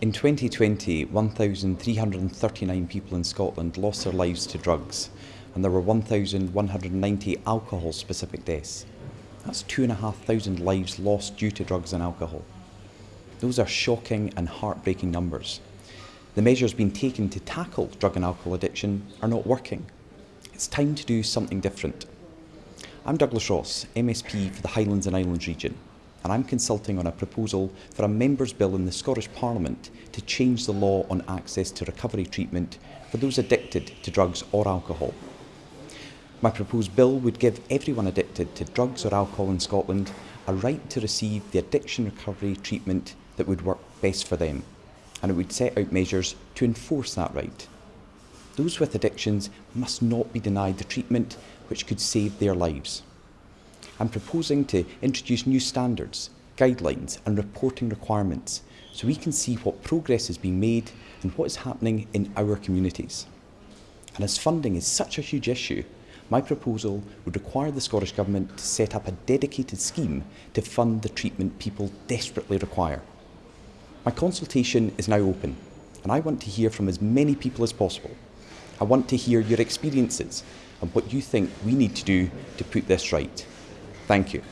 In 2020, 1,339 people in Scotland lost their lives to drugs, and there were 1,190 alcohol specific deaths. That's 2,500 lives lost due to drugs and alcohol. Those are shocking and heartbreaking numbers. The measures being taken to tackle drug and alcohol addiction are not working. It's time to do something different. I'm Douglas Ross, MSP for the Highlands and Islands region and I'm consulting on a proposal for a Members' Bill in the Scottish Parliament to change the law on access to recovery treatment for those addicted to drugs or alcohol. My proposed bill would give everyone addicted to drugs or alcohol in Scotland a right to receive the addiction recovery treatment that would work best for them, and it would set out measures to enforce that right. Those with addictions must not be denied the treatment which could save their lives. I'm proposing to introduce new standards, guidelines and reporting requirements so we can see what progress is being made and what is happening in our communities. And as funding is such a huge issue, my proposal would require the Scottish Government to set up a dedicated scheme to fund the treatment people desperately require. My consultation is now open and I want to hear from as many people as possible. I want to hear your experiences and what you think we need to do to put this right. Thank you.